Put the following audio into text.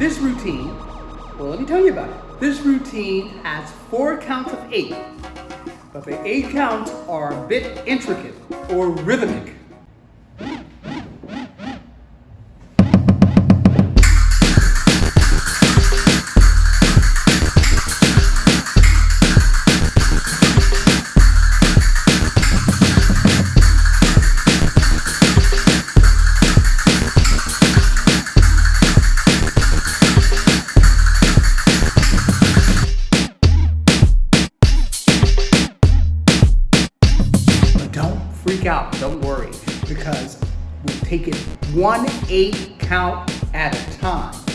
This routine, well, let me tell you about it. This routine has four counts of eight, but the eight counts are a bit intricate or rhythmic. Freak out, don't worry, because we take it one eight count at a time.